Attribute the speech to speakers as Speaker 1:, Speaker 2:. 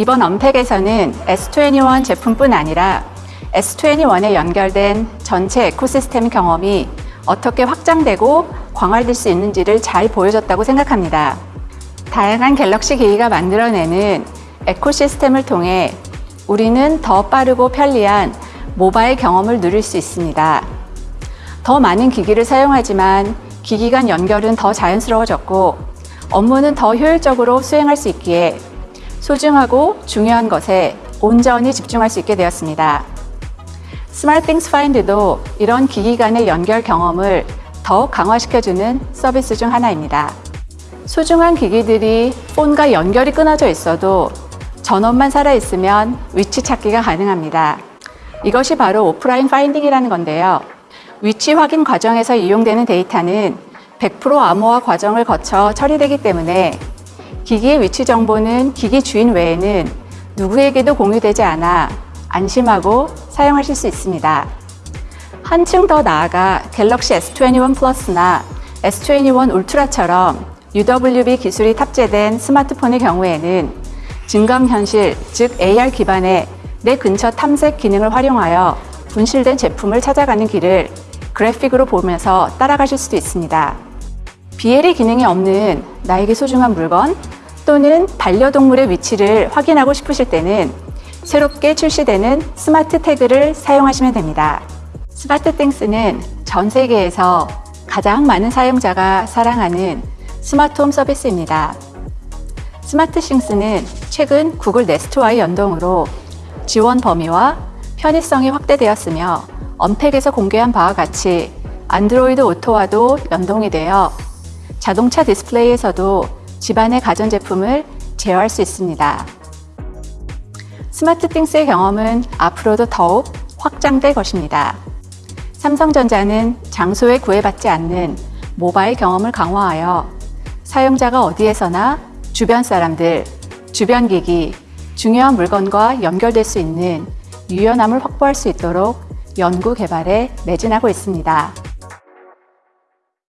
Speaker 1: 이번 언팩에서는 S21 제품뿐 아니라 S21에 연결된 전체 에코시스템 경험이 어떻게 확장되고 광활될 수 있는지를 잘 보여줬다고 생각합니다. 다양한 갤럭시 기기가 만들어내는 에코시스템을 통해 우리는 더 빠르고 편리한 모바일 경험을 누릴 수 있습니다. 더 많은 기기를 사용하지만 기기 간 연결은 더 자연스러워졌고 업무는 더 효율적으로 수행할 수 있기에 소중하고 중요한 것에 온전히 집중할 수 있게 되었습니다. SmartThings Find도 이런 기기 간의 연결 경험을 더욱 강화시켜주는 서비스 중 하나입니다. 소중한 기기들이 폰과 연결이 끊어져 있어도 전원만 살아있으면 위치 찾기가 가능합니다. 이것이 바로 offline finding이라는 건데요. 위치 확인 과정에서 이용되는 데이터는 100% 암호화 과정을 거쳐 처리되기 때문에 기기의 위치 정보는 기기 주인 외에는 누구에게도 공유되지 않아 안심하고 사용하실 수 있습니다. 한층 더 나아가 갤럭시 S21 플러스나 S21 울트라처럼 UWB 기술이 탑재된 스마트폰의 경우에는 증강현실, 즉 AR 기반의 내 근처 탐색 기능을 활용하여 분실된 제품을 찾아가는 길을 그래픽으로 보면서 따라가실 수도 있습니다. BLE 기능이 없는 나에게 소중한 물건 또는 반려동물의 위치를 확인하고 싶으실 때는 새롭게 출시되는 스마트 태그를 사용하시면 됩니다. SmartThings는 전 세계에서 가장 많은 사용자가 사랑하는 스마트홈 서비스입니다. SmartThings는 최근 Google Nest와의 연동으로 지원 범위와 편의성이 확대되었으며 언팩에서 공개한 바와 같이 안드로이드 오토와도 연동이 되어 자동차 디스플레이에서도 집안의 가전제품을 제어할 수 있습니다. 스마트띵스의 경험은 앞으로도 더욱 확장될 것입니다. 삼성전자는 장소에 구애받지 않는 모바일 경험을 강화하여 사용자가 어디에서나 주변 사람들, 주변 기기, 중요한 물건과 연결될 수 있는 유연함을 확보할 수 있도록 연구 개발에 매진하고 있습니다.